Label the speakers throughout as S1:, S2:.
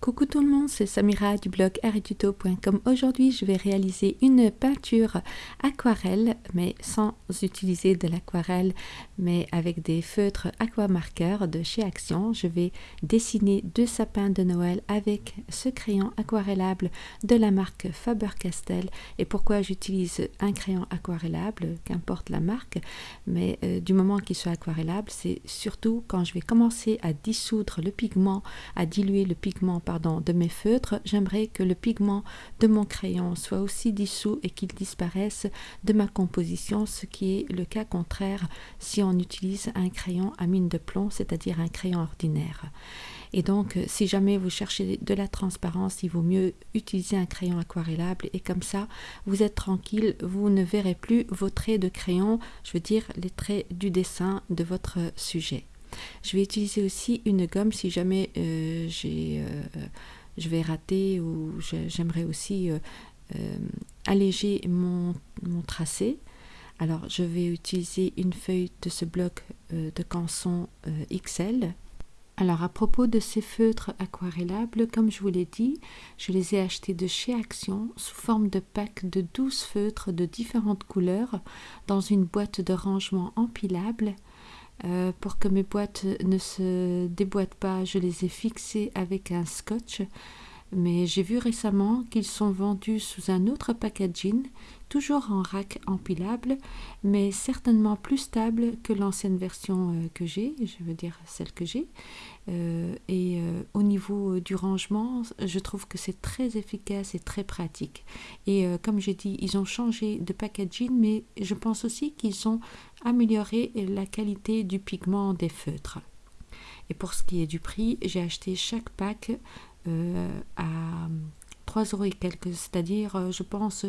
S1: Coucou tout le monde, c'est Samira du blog arituto.com. Aujourd'hui, je vais réaliser une peinture aquarelle, mais sans utiliser de l'aquarelle, mais avec des feutres aquamarqueurs de chez Action. Je vais dessiner deux sapins de Noël avec ce crayon aquarellable de la marque Faber-Castell. Et pourquoi j'utilise un crayon aquarellable, qu'importe la marque, mais euh, du moment qu'il soit aquarellable, c'est surtout quand je vais commencer à dissoudre le pigment, à diluer le pigment de mes feutres, j'aimerais que le pigment de mon crayon soit aussi dissous et qu'il disparaisse de ma composition, ce qui est le cas contraire si on utilise un crayon à mine de plomb, c'est-à-dire un crayon ordinaire. Et donc, si jamais vous cherchez de la transparence, il vaut mieux utiliser un crayon aquarellable et comme ça, vous êtes tranquille, vous ne verrez plus vos traits de crayon, je veux dire les traits du dessin de votre sujet. Je vais utiliser aussi une gomme si jamais euh, j'ai, euh, je vais rater ou j'aimerais aussi euh, alléger mon, mon, tracé. Alors je vais utiliser une feuille de ce bloc de canson XL. Alors à propos de ces feutres aquarellables, comme je vous l'ai dit, je les ai achetés de chez Action sous forme de pack de 12 feutres de différentes couleurs dans une boîte de rangement empilable euh, pour que mes boîtes ne se déboîtent pas, je les ai fixées avec un scotch. Mais j'ai vu récemment qu'ils sont vendus sous un autre packaging, toujours en rack empilable, mais certainement plus stable que l'ancienne version euh, que j'ai, je veux dire celle que j'ai. Euh, et au niveau du rangement, je trouve que c'est très efficace et très pratique. Et comme j'ai dit, ils ont changé de packaging, mais je pense aussi qu'ils ont amélioré la qualité du pigment des feutres. Et pour ce qui est du prix, j'ai acheté chaque pack à 3 euros et quelques, c'est-à-dire, je pense,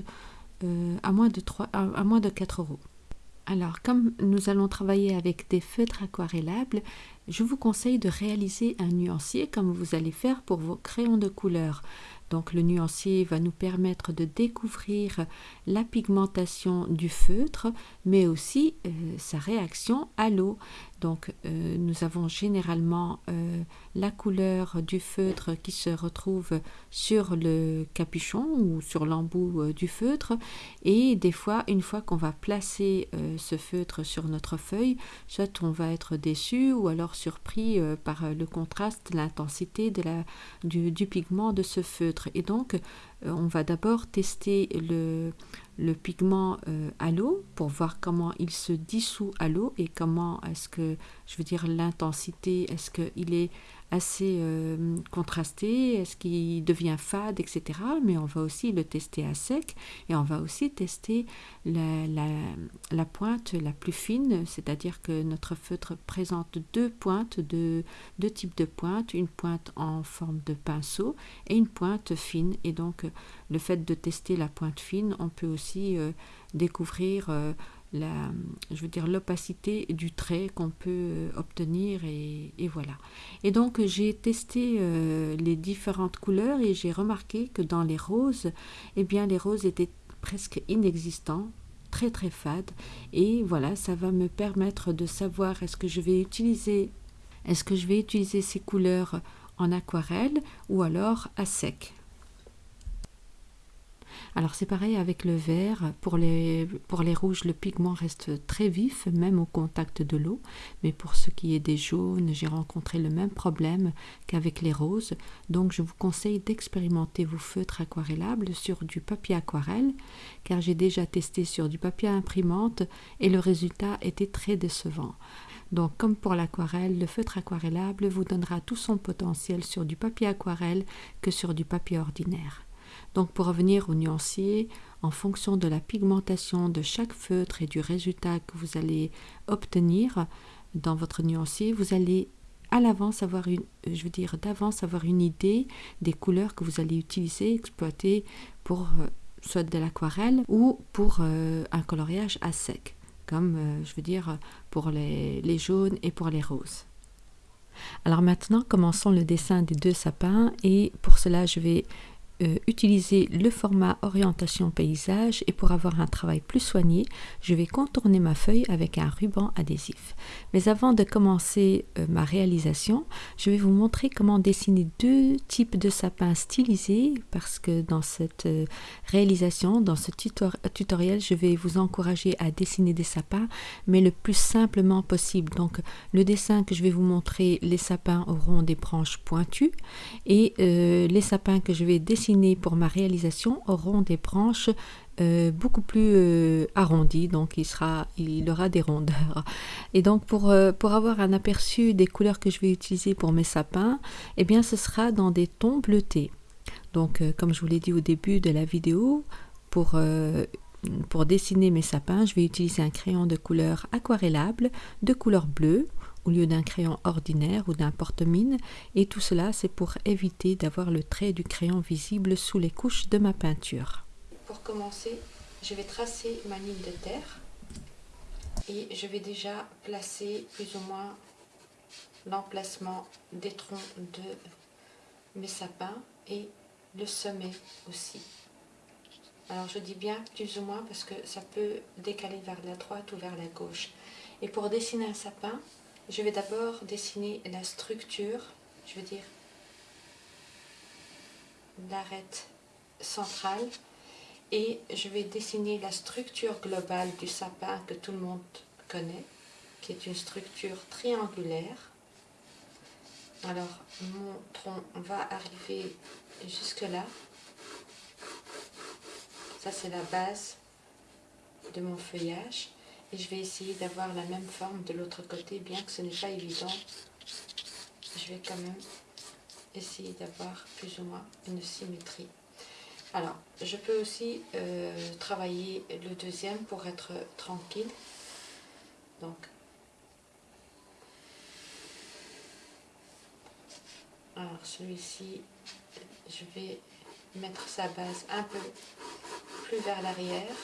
S1: euh, à, moins de 3, à, moins de 4 euros. Alors, comme nous allons travailler avec des feutres aquarellables, je vous conseille de réaliser un nuancier comme vous allez faire pour vos crayons de couleur. Donc le nuancier va nous permettre de découvrir la pigmentation du feutre, mais aussi euh, sa réaction à l'eau. Donc euh, nous avons généralement euh, la couleur du feutre qui se retrouve sur le capuchon ou sur l'embout du feutre et des fois une fois qu'on va placer ce feutre sur notre feuille, soit on va être déçu ou alors surpris par le contraste, l'intensité du, du pigment de ce feutre. Et donc on va d'abord tester le, le pigment euh, à l'eau pour voir comment il se dissout à l'eau et comment est-ce que, je veux dire, l'intensité, est-ce qu'il est assez euh, contrasté, est-ce qu'il devient fade, etc. Mais on va aussi le tester à sec et on va aussi tester la, la, pointe la plus fine, c'est-à-dire que notre feutre présente deux pointes, de, deux types de pointes, une pointe en forme de pinceau et une pointe fine. Et donc le fait de tester la pointe fine, on peut aussi euh, découvrir euh, la, je veux dire l'opacité du trait qu'on peut euh, obtenir et, voilà. Et donc j'ai testé euh, les différentes couleurs et j'ai remarqué que dans les roses, eh bien les roses étaient presque inexistants très très fades et voilà ça va me permettre de savoir est-ce que je vais utiliser est-ce que je vais utiliser ces couleurs en aquarelle ou alors à sec alors c'est pareil avec le vert. Pour les, pour les rouges, le pigment reste très vif, même au contact de l'eau. Mais pour ce qui est des jaunes, j'ai rencontré le même problème qu'avec les roses. Donc je vous conseille d'expérimenter vos feutres aquarellables sur du papier aquarelle, car j'ai déjà testé sur du papier imprimante et le résultat était très décevant. Donc comme pour l'aquarelle, le feutre aquarellable vous donnera tout son potentiel sur du papier aquarelle que sur du papier ordinaire. Donc pour revenir au nuancier, en fonction de la pigmentation de chaque feutre et du résultat que vous allez obtenir dans votre nuancier, vous allez à l'avance avoir une, je veux dire d'avance avoir une idée des couleurs que vous allez utiliser, exploiter pour euh, soit de l'aquarelle ou pour euh, un coloriage à sec, comme euh, je veux dire pour les jaunes et pour les roses. Alors maintenant, commençons le dessin des deux sapins et pour cela, je vais euh, utiliser le format orientation paysage et pour avoir un travail plus soigné, je vais contourner ma feuille avec un ruban adhésif. Mais avant de commencer euh, ma réalisation, je vais vous montrer comment dessiner deux types de sapins stylisés parce que dans cette euh, réalisation, dans ce tutoriel, je vais vous encourager à dessiner des sapins mais le plus simplement possible. Donc le dessin que je vais vous montrer, les sapins auront des branches pointues et les sapins que je vais dessiner pour ma réalisation auront des branches euh, beaucoup plus euh, arrondies, donc il, sera, il aura des rondeurs. Et donc pour, euh, pour avoir un aperçu des couleurs que je vais utiliser pour mes sapins, eh bien ce sera dans des tons bleutés. Donc comme je vous l'ai dit au début de la vidéo, pour pour dessiner mes sapins, je vais utiliser un crayon de couleur aquarellable de couleur bleue au lieu d'un crayon ordinaire ou d'un porte-mine et tout cela c'est pour éviter d'avoir le trait du crayon visible sous les couches de ma peinture.
S2: Pour commencer, je vais tracer ma ligne de terre et je vais déjà placer plus ou moins l'emplacement des troncs de mes sapins et le sommet aussi. Alors je dis bien plus ou moins parce que ça peut décaler vers la droite ou vers la gauche. Et pour dessiner un sapin, je vais d'abord dessiner la structure, je veux dire l'arête centrale et je vais dessiner la structure globale du sapin que tout le monde connaît, qui est une structure triangulaire. Alors mon tronc va arriver jusque là. Ça c'est la base de mon feuillage et je vais essayer d'avoir la même forme de l'autre côté bien que ce n'est pas évident. Je vais quand même essayer d'avoir plus ou moins une symétrie. Alors je peux aussi euh, travailler le deuxième pour être tranquille. Donc. Alors celui-ci je vais mettre sa base un peu plus vers l'arrière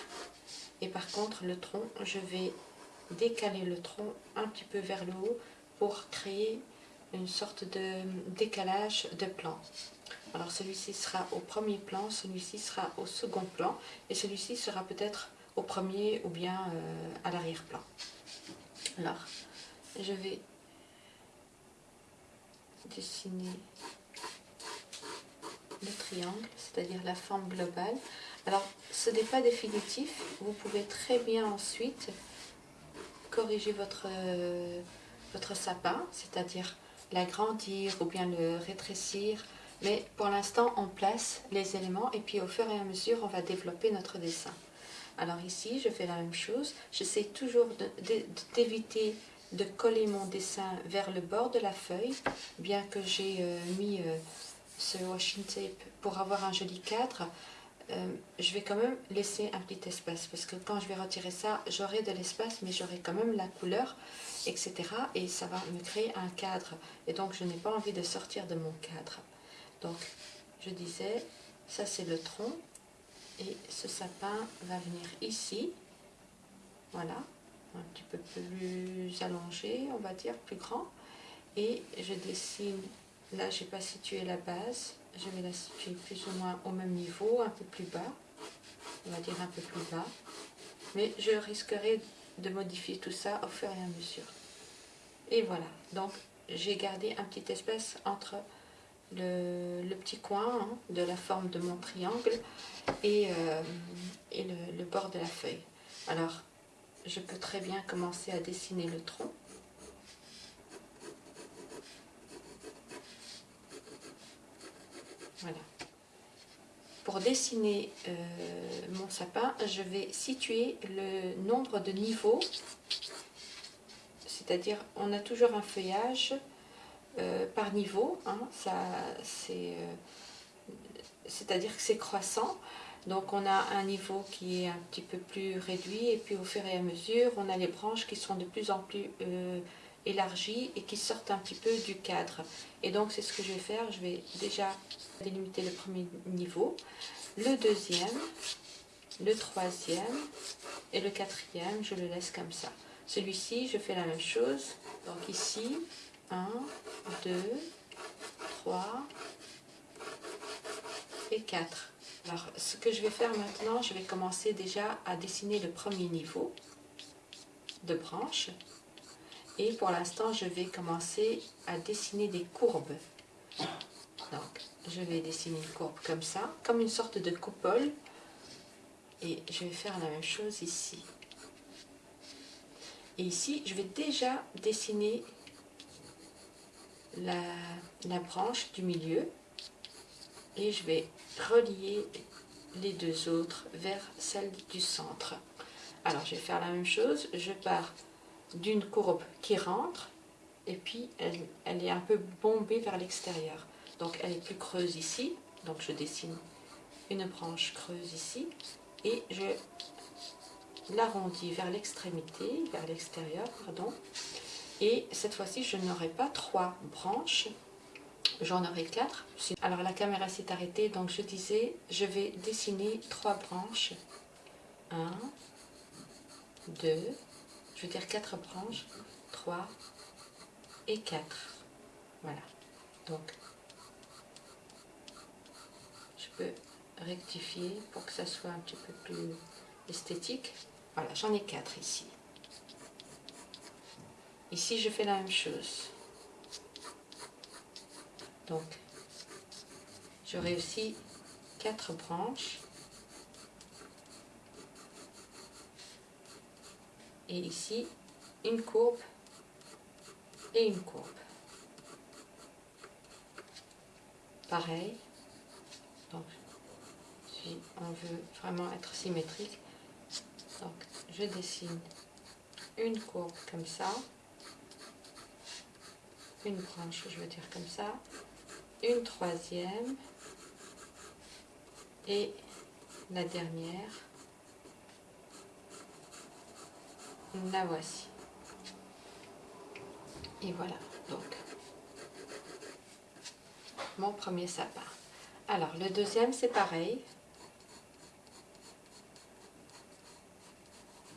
S2: et par contre le tronc je vais décaler le tronc un petit peu vers le haut pour créer une sorte de décalage de plan alors celui-ci sera au premier plan celui-ci sera au second plan et celui-ci sera peut-être au premier ou bien euh, à l'arrière-plan alors je vais dessiner le triangle, c'est-à-dire la forme globale. Alors, ce n'est pas définitif. Vous pouvez très bien ensuite corriger votre, euh, votre sapin, c'est-à-dire l'agrandir ou bien le rétrécir. Mais pour l'instant, on place les éléments et puis au fur et à mesure, on va développer notre dessin. Alors ici, je fais la même chose. J'essaie toujours d'éviter de, coller mon dessin vers le bord de la feuille, bien que j'ai euh, mis euh, ce washing tape pour avoir un joli cadre, euh, je vais quand même laisser un petit espace parce que quand je vais retirer ça, j'aurai de l'espace mais j'aurai quand même la couleur, etc. Et ça va me créer un cadre et donc je n'ai pas envie de sortir de mon cadre. Donc je disais, ça c'est le tronc et ce sapin va venir ici, voilà, un petit peu plus allongé, on va dire, plus grand. Et je dessine Là, je n'ai pas situé la base. Je vais la situer plus ou moins au même niveau, un peu plus bas. On va dire un peu plus bas. Mais je risquerai de modifier tout ça au fur et à mesure. Et voilà. Donc, j'ai gardé un petit espace entre le, petit coin hein, de la forme de mon triangle euh, et le bord de la feuille. Alors, je peux très bien commencer à dessiner le tronc. Voilà. Pour dessiner euh, mon sapin, je vais situer le nombre de niveaux, c'est-à-dire on a toujours un feuillage euh, par niveau, hein, euh, c'est-à-dire que c'est croissant, donc on a un niveau qui est un petit peu plus réduit et puis au fur et à mesure on a les branches qui sont de plus en plus élargies et qui sortent un petit peu du cadre. Et donc c'est ce que je vais faire, je vais déjà délimiter le premier niveau, le deuxième, le troisième et le quatrième, je le laisse comme ça. Celui-ci, je fais la même chose. Donc ici, 1, 2, 3, et 4. Alors, ce que je vais faire maintenant, je vais commencer déjà à dessiner le premier niveau de branche. Et pour l'instant, je vais commencer à dessiner des courbes. Donc, je vais dessiner une courbe comme ça, comme une sorte de coupole. Et je vais faire la même chose ici. Et ici, je vais déjà dessiner la, la branche du milieu. Et je vais relier les deux autres vers celle du centre. Alors, je vais faire la même chose. Je pars d'une courbe qui rentre et puis elle, est un peu bombée vers l'extérieur. Donc, elle est plus creuse ici. Donc, je dessine une branche creuse ici et je l'arrondis vers l'extrémité, vers l'extérieur, pardon. Et cette fois-ci, je n'aurai pas trois branches, j'en aurai quatre. Alors la caméra s'est arrêtée, donc je disais, je vais dessiner trois branches. Un, deux, je veux dire quatre branches, trois et quatre. Voilà. Donc, je peux rectifier pour que ça soit un petit peu plus esthétique. Voilà, j'en ai quatre ici. Ici, je fais la même chose. Donc, j'aurai aussi quatre branches. Et ici, une courbe et une courbe. Pareil. Donc, si on veut vraiment être symétrique, donc je dessine une courbe comme ça, une branche, je veux dire comme ça, une troisième et la dernière, la voici. Et voilà, donc, mon premier sapin. Alors, le deuxième, c'est pareil.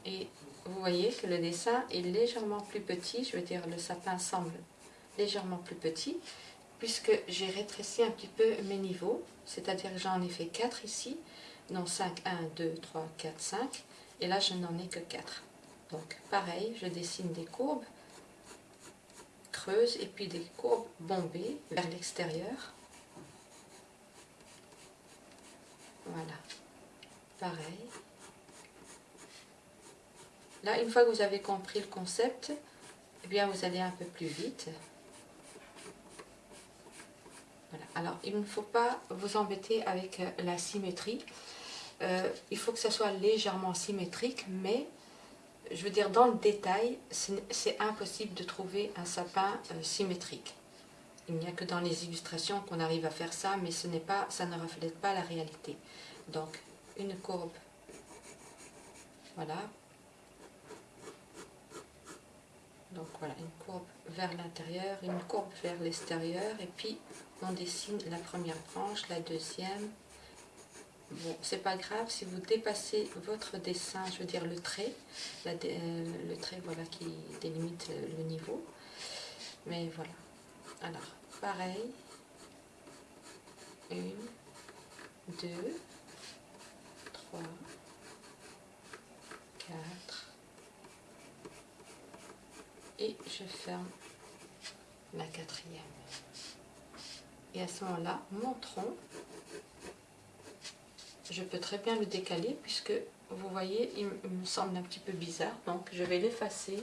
S2: Et vous voyez que le dessin est légèrement plus petit, je veux dire le sapin semble légèrement plus petit, puisque j'ai rétréci un petit peu mes niveaux, c'est-à-dire que j'en ai fait 4 ici, non 5, 1, 2, 3, 4, 5, et là je n'en ai que 4. Donc pareil, je dessine des courbes creuses et puis des courbes bombées vers l'extérieur. Voilà, pareil. Là, une fois que vous avez compris le concept, eh bien vous allez un peu plus vite. Voilà. Alors, il ne faut pas vous embêter avec euh, la symétrie. Euh, il faut que ça soit légèrement symétrique, mais je veux dire, dans le détail, c'est impossible de trouver un sapin euh, symétrique. Il n'y a que dans les illustrations qu'on arrive à faire ça, mais ce pas, ça ne reflète pas la réalité. Donc, une courbe, voilà, Donc voilà, une courbe vers l'intérieur, une courbe vers l'extérieur, et puis on dessine la première branche, la deuxième. Bon, c'est pas grave si vous dépassez votre dessin, je veux dire le trait, euh, le trait voilà qui délimite le niveau. Mais voilà. Alors, pareil. Une, deux, trois, quatre, et je ferme la quatrième. Et à ce moment-là, mon tronc, je peux très bien le décaler puisque vous voyez, il me semble un petit peu bizarre. Donc je vais l'effacer.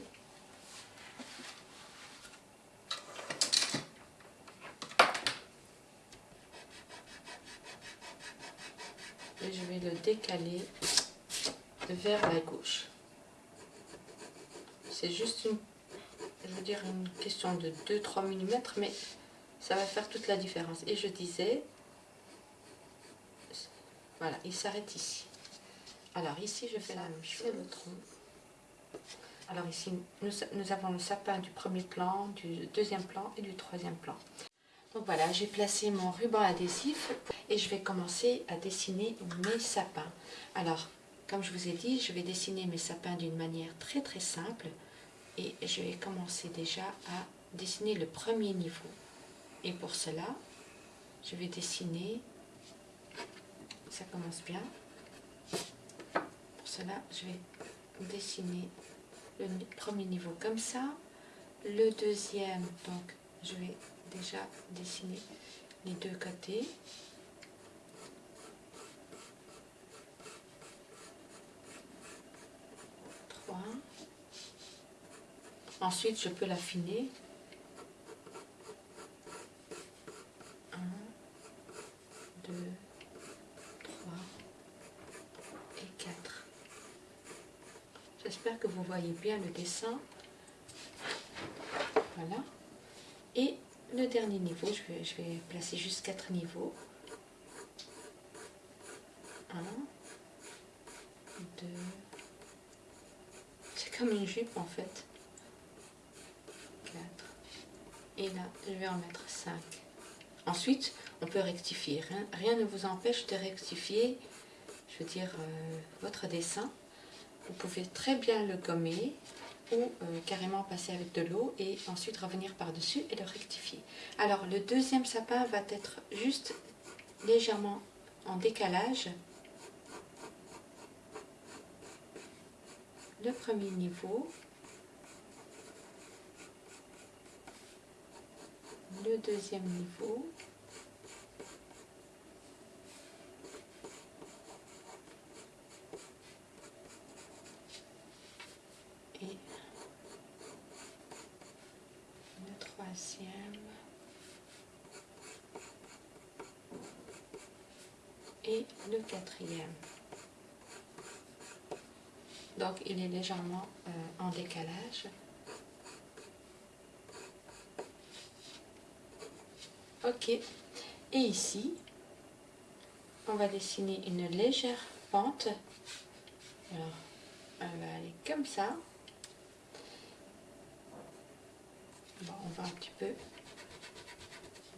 S2: Et je vais le décaler vers la gauche. C'est juste une je veux dire une question de 2-3 mm, mais ça va faire toute la différence. Et je disais, voilà, il s'arrête ici. Alors ici, je fais la même chose. le tronc. Alors ici, nous, nous, avons le sapin du premier plan, du deuxième plan et du troisième plan. Donc voilà, j'ai placé mon ruban adhésif et je vais commencer à dessiner mes sapins. Alors, comme je vous ai dit, je vais dessiner mes sapins d'une manière très très simple et je vais commencer déjà à dessiner le premier niveau et pour cela je vais dessiner ça commence bien. Pour cela, je vais dessiner le premier niveau comme ça. Le deuxième, donc je vais déjà dessiner les deux côtés. Ensuite, je peux l'affiner. Un, deux, trois et quatre. Que vous voyez bien le dessin. Voilà. Et le dernier niveau, je vais, je vais placer juste quatre niveaux. Un, deux. C'est comme une jupe en fait. Quatre. Et là, je vais en mettre cinq. Ensuite, on peut rectifier. Rien, ne vous empêche de rectifier, je veux dire, euh, votre dessin. Vous pouvez très bien le gommer ou euh, carrément passer avec de l'eau et ensuite revenir par-dessus et le rectifier. Alors le deuxième sapin va être juste légèrement en décalage. Le premier niveau. Le deuxième niveau. Et le quatrième. Donc il est légèrement euh, en décalage. Ok. Et ici, on va dessiner une légère pente. Alors, elle va aller comme ça. Bon, on un petit peu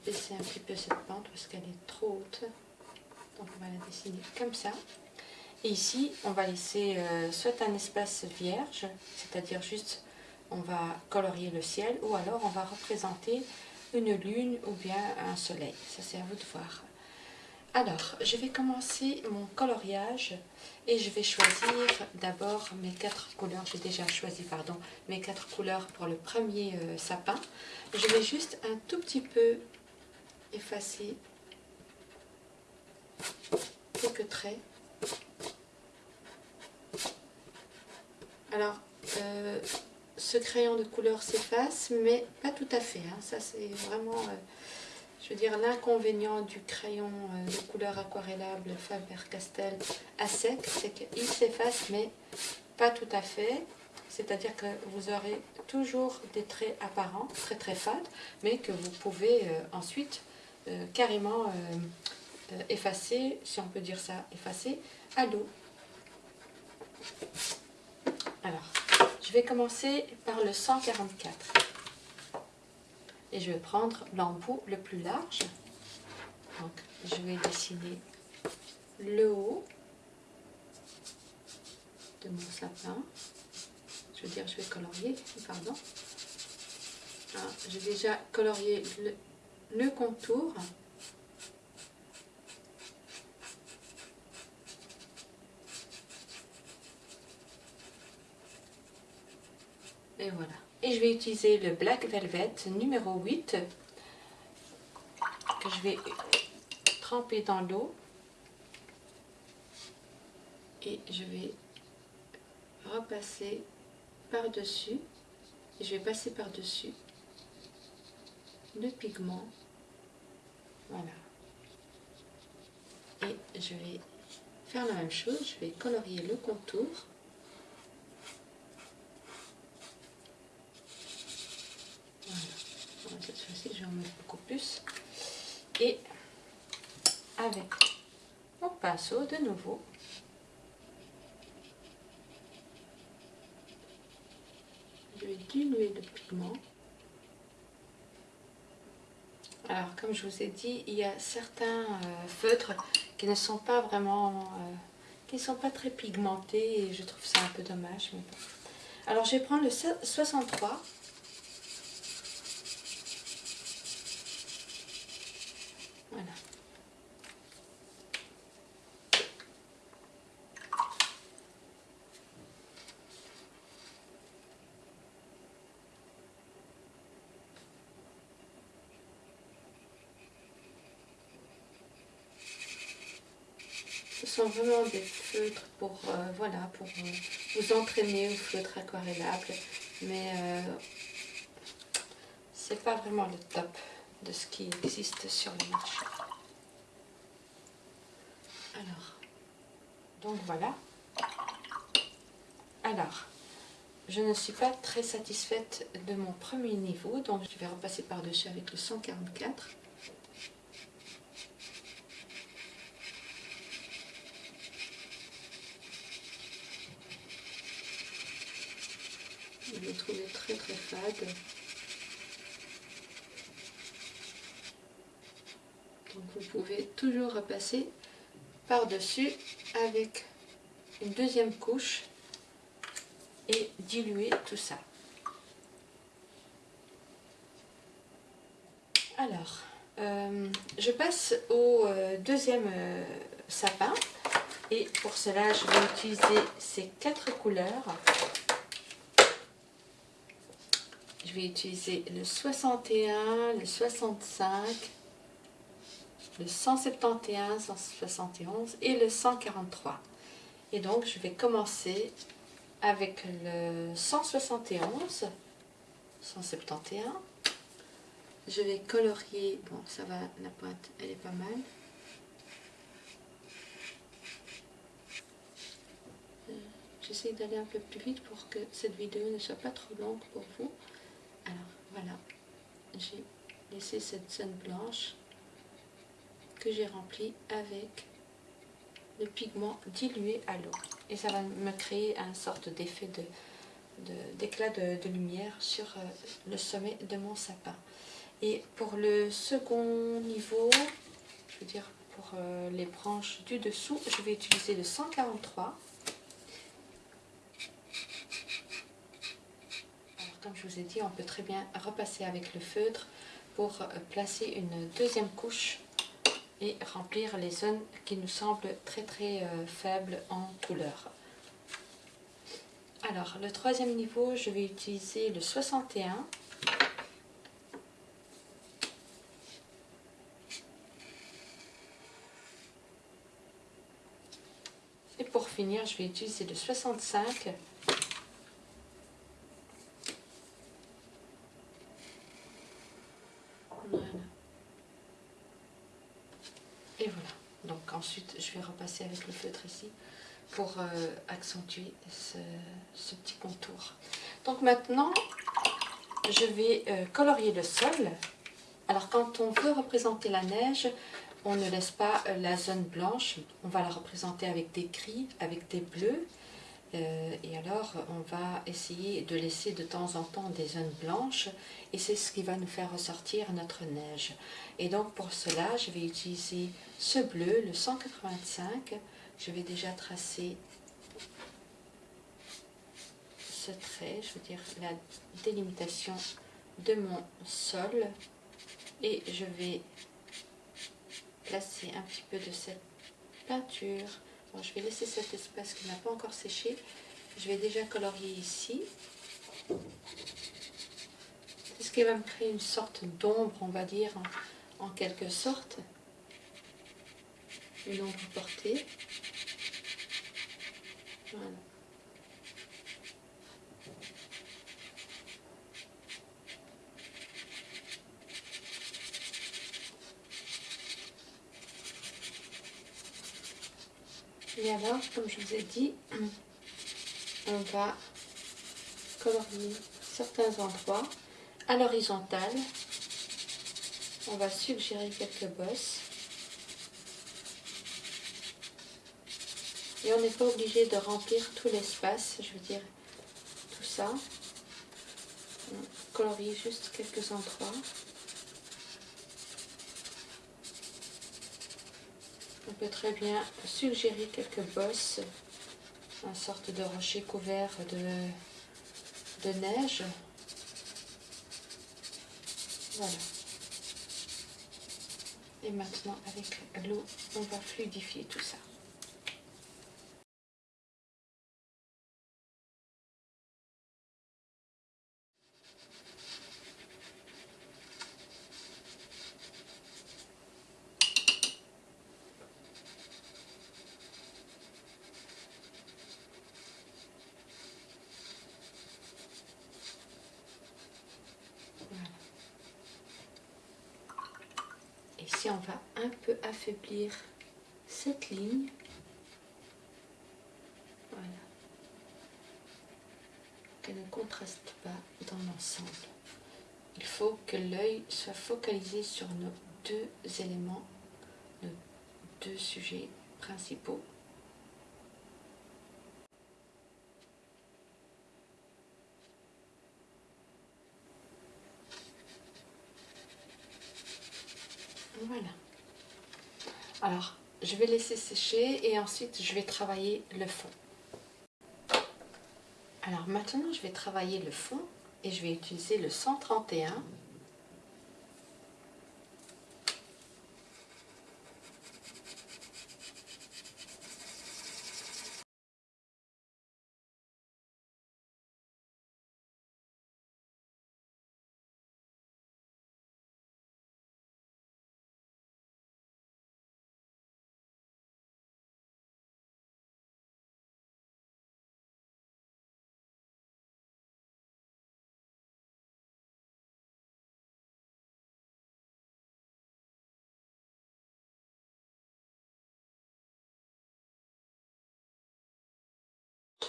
S2: baisser un petit peu cette pente parce qu'elle est trop haute. Donc on va la dessiner comme ça. Et ici, on va laisser euh, soit un espace vierge, c'est-à-dire juste on va colorier le ciel, ou alors on va représenter une lune ou bien un soleil. Ça c'est à vous de voir. Alors, je vais commencer mon coloriage et je vais choisir d'abord mes quatre couleurs. J'ai déjà choisi, pardon, mes quatre couleurs pour le premier euh, sapin. Je vais juste un tout petit peu effacer quelques traits. Alors, euh, ce crayon de couleur s'efface, mais pas tout à fait. Hein. Ça, c'est vraiment, euh, je veux dire, l'inconvénient du crayon euh, de couleur aquarellable Faber-Castell à sec, c'est qu'il s'efface, mais pas tout à fait. C'est-à-dire que vous aurez toujours des traits apparents, très très fades, mais que vous pouvez ensuite carrément euh, effacer, si on peut dire ça, effacer à l'eau. Alors, je vais commencer par le 144. Et je vais prendre l'embout le plus large. Donc, je vais dessiner le haut de mon sapin. Je veux dire, je vais colorier, pardon. Ah, j'ai déjà colorié le contour. Et voilà. Et je vais utiliser le Black Velvet numéro 8 que je vais tremper dans l'eau. Et je vais repasser par-dessus. Et je vais passer par-dessus le pigment. Voilà. Et je vais faire la même chose. Je vais colorier le contour. Beaucoup plus. Et avec mon pinceau de nouveau, je vais diluer le pigment. Alors, comme je vous ai dit, il y a certains euh, feutres qui ne sont pas vraiment, euh, qui ne sont pas très pigmentés et je trouve ça un peu dommage. Alors, je vais prendre le 63 Voilà. Ce vraiment des feutres pour, euh, voilà, pour euh, vous entraîner au feutre aquarellable. Mais euh, c'est pas vraiment le top de ce qui existe sur le marché. Alors, donc voilà. Alors, je ne suis pas très satisfaite de mon premier niveau, donc je vais repasser par-dessus avec le 144. Je l'ai trouvé très très fade. Donc vous pouvez toujours repasser par-dessus avec une deuxième couche et diluer tout ça. Alors, euh, je passe au euh, deuxième euh, sapin et pour cela je vais utiliser ces quatre couleurs. Je vais utiliser le 61, le 65, le 171, 171 et le 143. Et donc je vais commencer avec le 171, 171. Je vais colorier, bon ça va, la pointe elle est pas mal. Euh, j'essaie d'aller un peu plus vite pour que cette vidéo ne soit pas trop longue pour vous. Alors voilà, j'ai laissé cette scène blanche que j'ai remplie avec le pigment dilué à l'eau. Et ça va me créer un sorte d'effet d'éclat de, de, lumière sur euh, le sommet de mon sapin. Et pour le second niveau, je veux dire pour euh, les branches du dessous, je vais utiliser le 143. Comme je vous ai dit, on peut très bien repasser avec le feutre pour euh, placer une deuxième couche et remplir les zones qui nous semblent très très euh, faibles en couleur. Alors, le troisième niveau, je vais utiliser le 61. Et pour finir, je vais utiliser le 65. ensuite je vais repasser avec le feutre ici pour euh, accentuer ce, petit contour. Donc maintenant, je vais euh, colorier le sol. Alors quand on veut représenter la neige, on ne laisse pas euh, la zone blanche, on va la représenter avec des gris, avec des bleus. et alors on va essayer de laisser de temps en temps des zones blanches et c'est ce qui va nous faire ressortir notre neige. Et donc pour cela, je vais utiliser ce bleu, le 185. Je vais déjà tracer ce trait, je veux dire la délimitation de mon sol. Et je vais placer un petit peu de cette peinture. je vais laisser cet espace qui n'a pas encore séché. Je vais déjà colorier ici. C'est ce qui va me créer une sorte d'ombre, on va dire, en quelque sorte une ombre portée. Et alors, comme je vous ai dit, on va colorier certains endroits à l'horizontale on va suggérer quelques bosses. Et on n'est pas obligé de remplir tout l'espace, je veux dire tout ça. On colorie juste quelques endroits. On peut très bien suggérer quelques bosses, une sorte de rocher couvert de, de neige. Voilà. Et maintenant, avec l'eau, on va fluidifier tout ça. ici, on va un peu affaiblir cette ligne. Voilà. Qu'elle ne contraste pas dans l'ensemble. Il faut que l'œil soit focalisé sur nos deux éléments, nos deux sujets principaux. Voilà. Alors, je vais laisser sécher et ensuite je vais travailler le fond. Alors maintenant, je vais travailler le fond et je vais utiliser le 131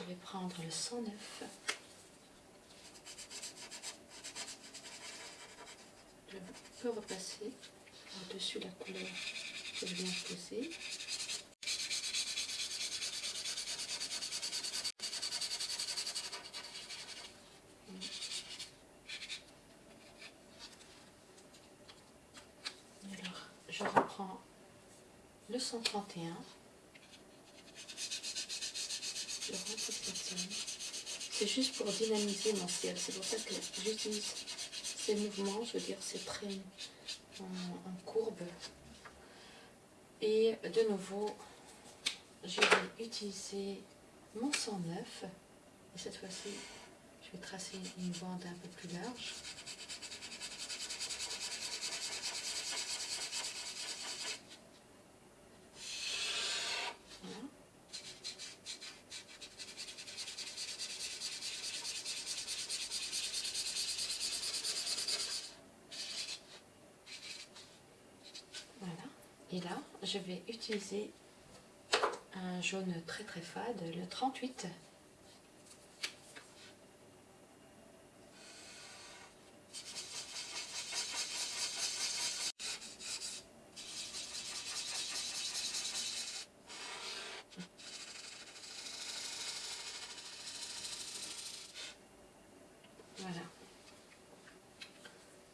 S2: Je vais prendre le 109. Je peux repasser par-dessus la couleur que je viens de poser. Alors, je reprends le 131. C'est juste pour dynamiser mon ciel. C'est pour ça que j'utilise ces mouvements, je veux dire ces traits en, courbe. Et de nouveau, je vais utiliser mon 109. Et cette fois-ci, je vais tracer une bande un peu plus large. Et là, je vais utiliser un jaune très très fade, le 38. Voilà.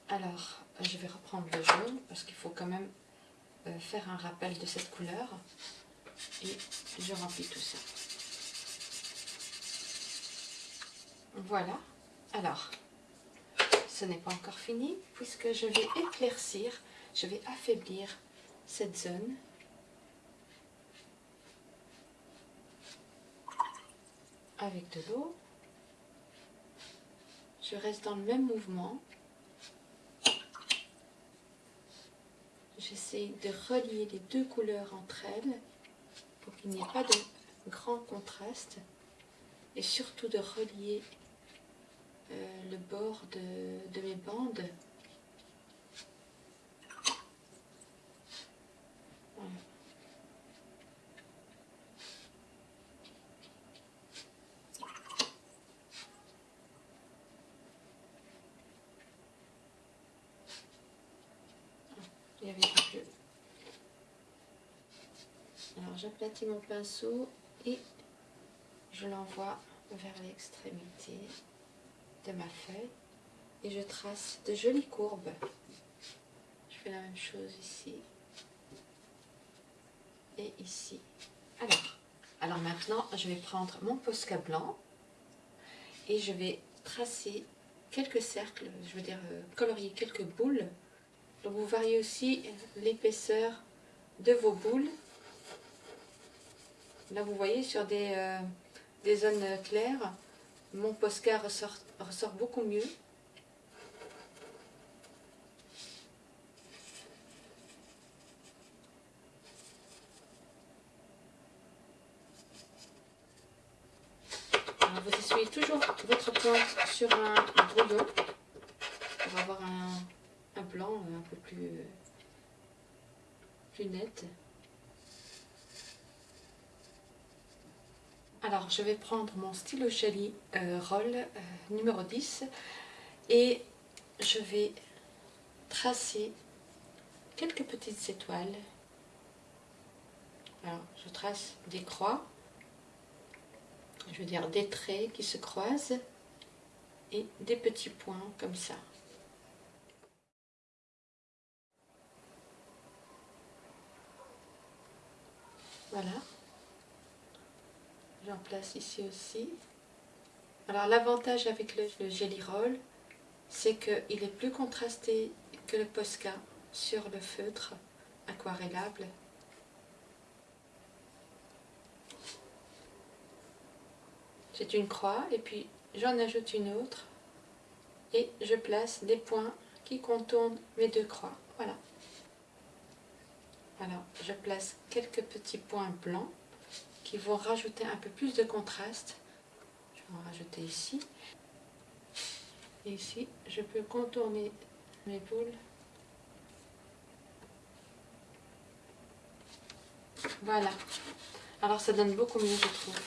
S2: Alors, je vais reprendre le jaune parce qu'il faut quand même faire un rappel de cette couleur et je remplis tout ça. Voilà. Alors, ce n'est pas encore fini puisque je vais éclaircir, je vais affaiblir cette zone. Avec de l'eau. Je reste dans le même mouvement. J'essaie de relier les deux couleurs entre elles pour qu'il n'y ait pas de grand contraste et surtout de relier euh, le bord de, mes bandes j'aplatis mon pinceau et je l'envoie vers l'extrémité de ma feuille et je trace de jolies courbes. Je fais la même chose ici et ici. Alors, alors maintenant, je vais prendre mon Posca blanc et je vais tracer quelques cercles, je veux dire euh, colorier quelques boules donc vous variez aussi l'épaisseur de vos boules. Là vous voyez sur des, euh, des zones claires, mon Posca ressort, ressort beaucoup mieux. vous essuyez toujours votre pointe sur un brouillon pour avoir un, un blanc un peu plus plus nette. Alors, je vais prendre mon stylo Shelly euh, Roll euh, numéro 10 et je vais tracer quelques petites étoiles. Alors, je trace des croix, je veux dire des traits qui se croisent et des petits points comme ça. Voilà. J'en place ici aussi. Alors l'avantage avec le, Jelly Roll, c'est qu'il est plus contrasté que le Posca sur le feutre aquarellable. C'est une croix et puis j'en ajoute une autre et je place des points qui contournent mes deux croix. Voilà. Alors, je place quelques petits points blancs qui vont rajouter un peu plus de contraste. Je vais en rajouter ici. Et ici, je peux contourner mes boules. Voilà. Alors ça donne beaucoup mieux, je trouve.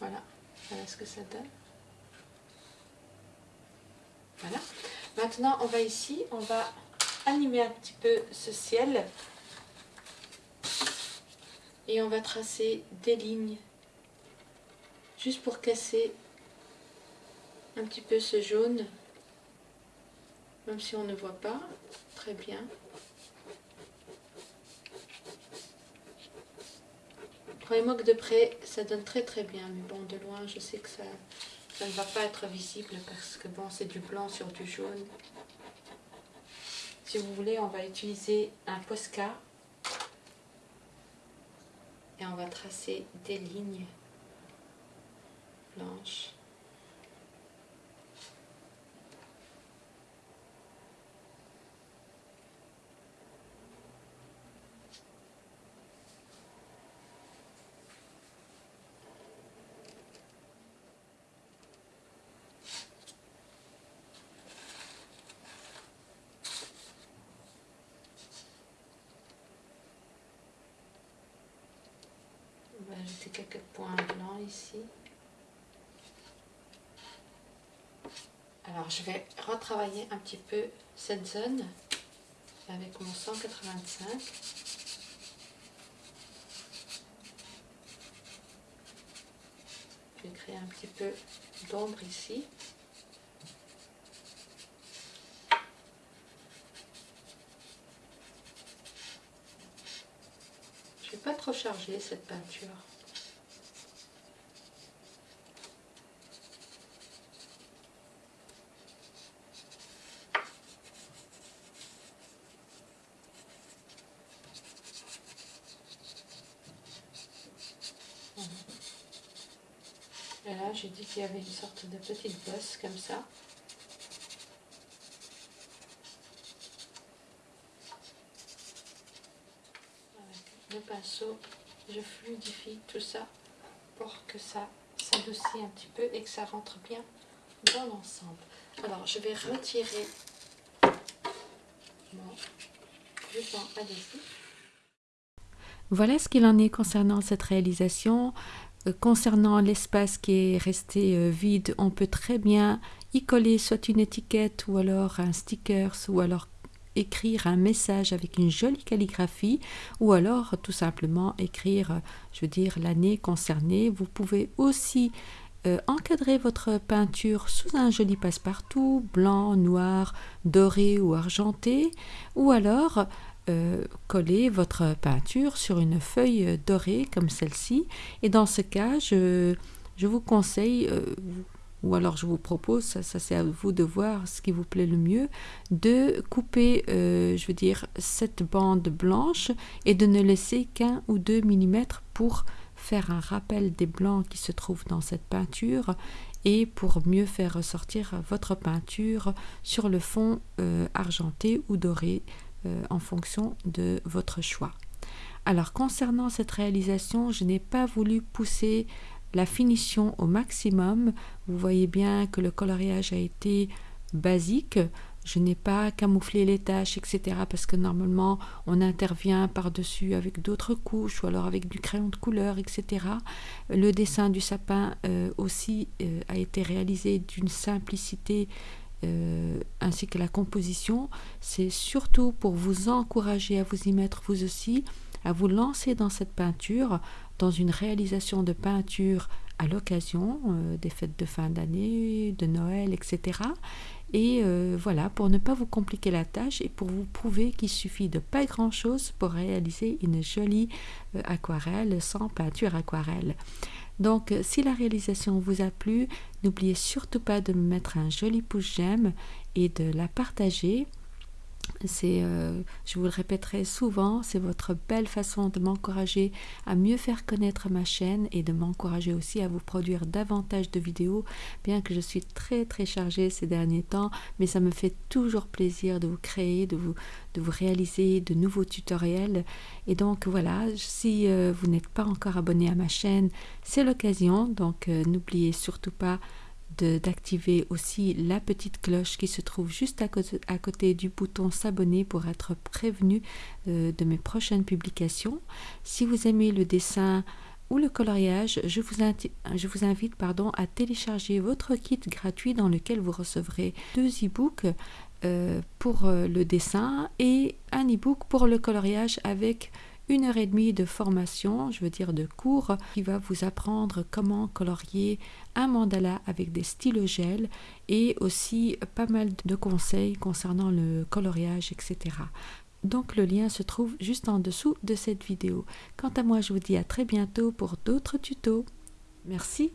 S2: Voilà. Voilà ce que ça donne. Voilà. Maintenant, on va ici, on va animer un petit peu ce ciel et on va tracer des lignes. Juste pour casser un petit peu ce jaune. Même si on ne voit pas très bien. Croyez-moi que de près ça donne très très bien. Mais bon de loin je sais que ça, ça ne va pas être visible parce que bon c'est du blanc sur du jaune. Si vous voulez on va utiliser un Posca et on va tracer des lignes blanches. Va ajouter quelques points blancs ici. Alors je vais retravailler un petit peu cette zone avec mon 185. Je vais créer un petit peu d'ombre ici. pas trop chargé cette peinture. Et là, j'ai dit qu'il y avait une sorte de petite bosse comme ça. pinceau, je fluidifie tout ça pour que ça s'adoucit un petit peu et que ça rentre bien dans l'ensemble. Alors, je vais retirer mon ruban adhésif.
S1: Voilà ce qu'il en est concernant cette réalisation. Euh, concernant l'espace qui est resté euh, vide, on peut très bien y coller soit une étiquette ou alors un sticker ou alors écrire un message avec une jolie calligraphie ou alors tout simplement écrire, je veux l'année concernée. Vous pouvez aussi euh, encadrer votre peinture sous un joli passe-partout, blanc, noir, doré ou argenté, ou alors euh, coller votre peinture sur une feuille dorée comme celle-ci. Et dans ce cas, je, vous conseille, euh, ou alors je vous propose, ça, c'est à vous de voir ce qui vous plaît le mieux, de couper, euh, je veux dire, cette bande blanche et de ne laisser qu'un ou deux millimètres pour faire un rappel des blancs qui se trouvent dans cette peinture et pour mieux faire ressortir votre peinture sur le fond argenté ou doré euh, en fonction de votre choix. Alors concernant cette réalisation, je n'ai pas voulu pousser la finition au maximum. Vous voyez bien que le coloriage a été basique. je n'ai pas camouflé les tâches, etc. Parce que normalement, on intervient par-dessus avec d'autres couches ou alors avec du crayon de couleur, etc. Le dessin du sapin euh, aussi euh, a été réalisé d'une simplicité euh, ainsi que la composition. C'est surtout pour vous encourager à vous y mettre vous aussi, à vous lancer dans cette peinture, dans une réalisation de peinture à l'occasion des fêtes de fin d'année, de Noël, etc. Et euh, voilà, pour ne pas vous compliquer la tâche et pour vous prouver qu'il suffit de pas grand-chose pour réaliser une jolie euh, aquarelle sans peinture aquarelle. Donc, euh, si la réalisation vous a plu, n'oubliez surtout pas de me mettre un joli pouce j'aime et de la partager c'est, euh, je vous le répéterai souvent, c'est votre belle façon de m'encourager à mieux faire connaître ma chaîne et de m'encourager aussi à vous produire davantage de vidéos, bien que je suis très très chargée ces derniers temps, mais ça me fait toujours plaisir de vous créer, de vous, réaliser de nouveaux tutoriels. Et donc voilà, si euh, vous n'êtes pas encore abonné à ma chaîne, c'est l'occasion, donc euh, n'oubliez surtout pas d'activer aussi la petite cloche qui se trouve juste à côté, du bouton s'abonner pour être prévenu euh, de mes prochaines publications. Si vous aimez le dessin ou le coloriage, je vous, je vous invite pardon, à télécharger votre kit gratuit dans lequel vous recevrez deux e-books euh, pour euh, le dessin et un e-book pour le coloriage avec une heure et demie de formation, je veux dire de cours, qui va vous apprendre comment colorier un mandala avec des stylos gel et aussi pas mal de conseils concernant le coloriage, etc. Donc le lien se trouve juste en dessous de cette vidéo. Quant à moi, je vous dis à très bientôt pour d'autres tutos. Merci.